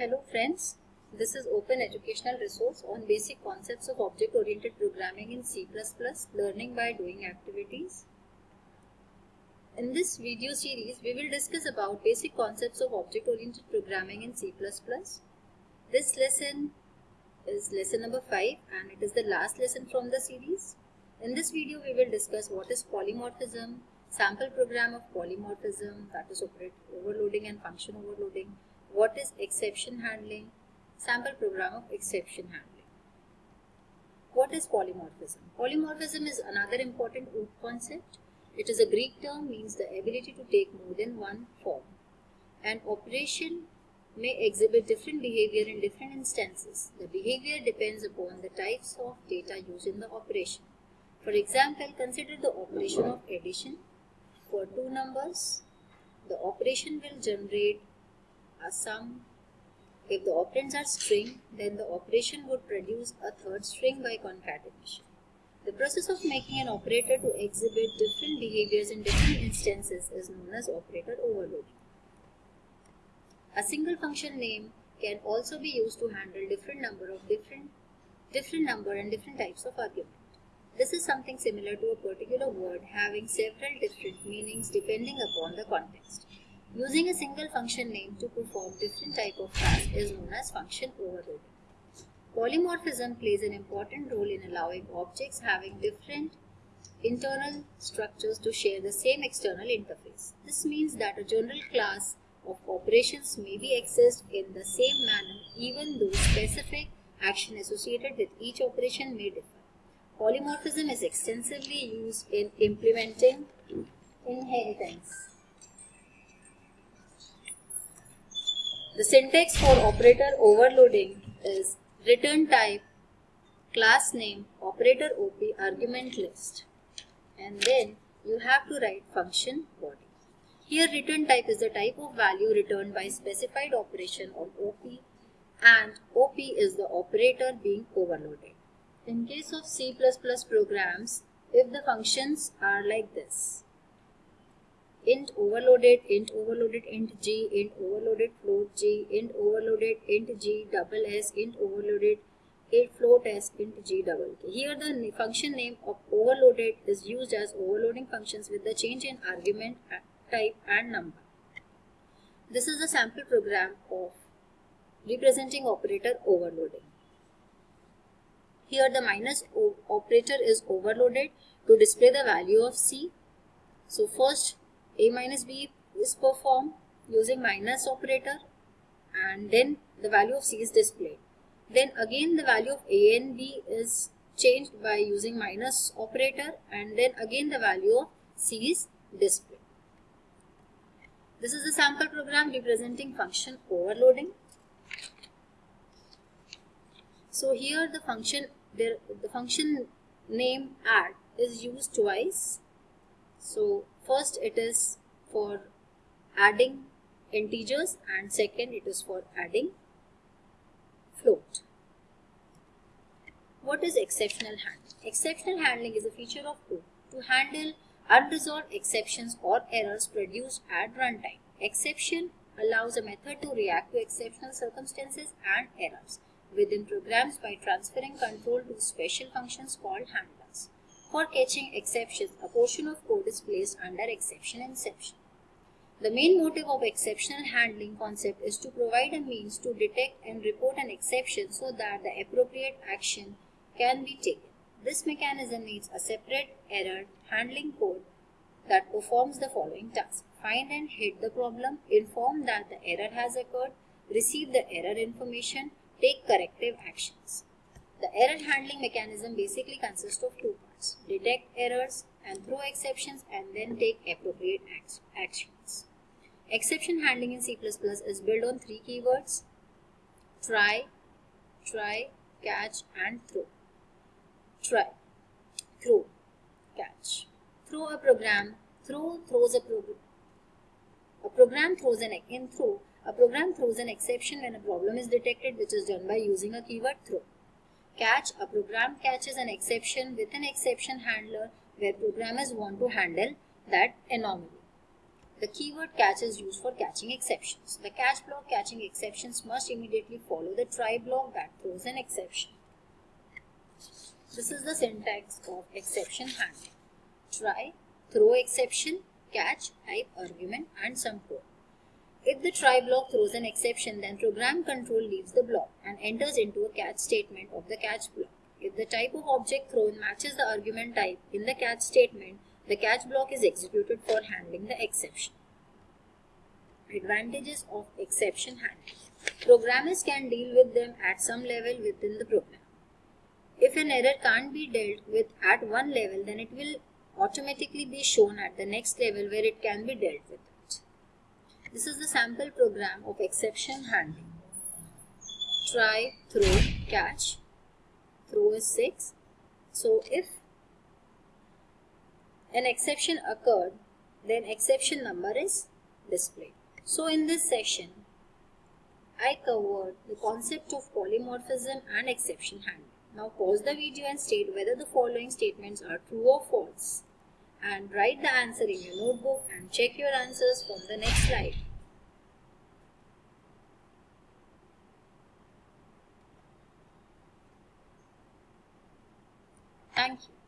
Hello friends, this is Open Educational Resource on basic concepts of object-oriented programming in C++, learning by doing activities. In this video series, we will discuss about basic concepts of object-oriented programming in C++. This lesson is lesson number 5 and it is the last lesson from the series. In this video, we will discuss what is polymorphism, sample program of polymorphism, that is operator overloading and function overloading, what is exception handling, sample program of exception handling. What is polymorphism? Polymorphism is another important OOP concept. It is a Greek term means the ability to take more than one form. An operation may exhibit different behavior in different instances. The behavior depends upon the types of data used in the operation. For example, consider the operation of addition. For two numbers, the operation will generate a sum. If the operands are string, then the operation would produce a third string by concatenation. The process of making an operator to exhibit different behaviors in different instances is known as operator overloading. A single function name can also be used to handle different number of different different number and different types of argument. This is something similar to a particular word having several different meanings depending upon the context. Using a single function name to perform different type of tasks is known as function overloading. Polymorphism plays an important role in allowing objects having different internal structures to share the same external interface. This means that a general class of operations may be accessed in the same manner even though specific action associated with each operation may differ. Polymorphism is extensively used in implementing inheritance. The syntax for operator overloading is return type, class name, operator OP, argument list. And then you have to write function body. Here return type is the type of value returned by specified operation on OP and OP is the operator being overloaded. In case of C++ programs, if the functions are like this, int overloaded, int overloaded, int g, int overloaded, float g, int overloaded, int g, double s, int overloaded, int float s, int g double k. Here the function name of overloaded is used as overloading functions with the change in argument type and number. This is a sample program of representing operator overloading. Here the minus operator is overloaded to display the value of C. So first a minus b is performed using minus operator and then the value of c is displayed. Then again the value of a and b is changed by using minus operator and then again the value of c is displayed. This is a sample program representing function overloading. So here the function there the function name add is used twice. So First it is for adding integers and second it is for adding float. What is exceptional handling? Exceptional handling is a feature of code to handle unresolved exceptions or errors produced at runtime. Exception allows a method to react to exceptional circumstances and errors within programs by transferring control to special functions called handlers. For catching exceptions, a portion of code is placed under exception inspection. The main motive of exceptional handling concept is to provide a means to detect and report an exception so that the appropriate action can be taken. This mechanism needs a separate error handling code that performs the following tasks. Find and hit the problem, inform that the error has occurred, receive the error information, take corrective actions. The error handling mechanism basically consists of two parts. Detect errors and throw exceptions and then take appropriate actions. Exception handling in C++ is built on three keywords. Try, try, catch and throw. Try, throw, catch. Throw a program, throw throws a program. A program throws an in throw. A program throws an exception when a problem is detected which is done by using a keyword throw. Catch, a program catches an exception with an exception handler where programmers want to handle that anomaly. the keyword catch is used for catching exceptions. The catch block catching exceptions must immediately follow the try block that throws an exception. This is the syntax of exception handling. Try, throw exception, catch, type argument and some code. If the try block throws an exception, then program control leaves the block and enters into a catch statement of the catch block. If the type of object thrown matches the argument type in the catch statement, the catch block is executed for handling the exception. Advantages of exception handling. Programmers can deal with them at some level within the program. If an error can't be dealt with at one level, then it will automatically be shown at the next level where it can be dealt with. This is the sample program of exception handling. Try, throw, catch. Throw is 6. So if an exception occurred, then exception number is displayed. So in this session, I covered the concept of polymorphism and exception handling. Now pause the video and state whether the following statements are true or false and write the answer in your notebook and check your answers from the next slide. Thank you.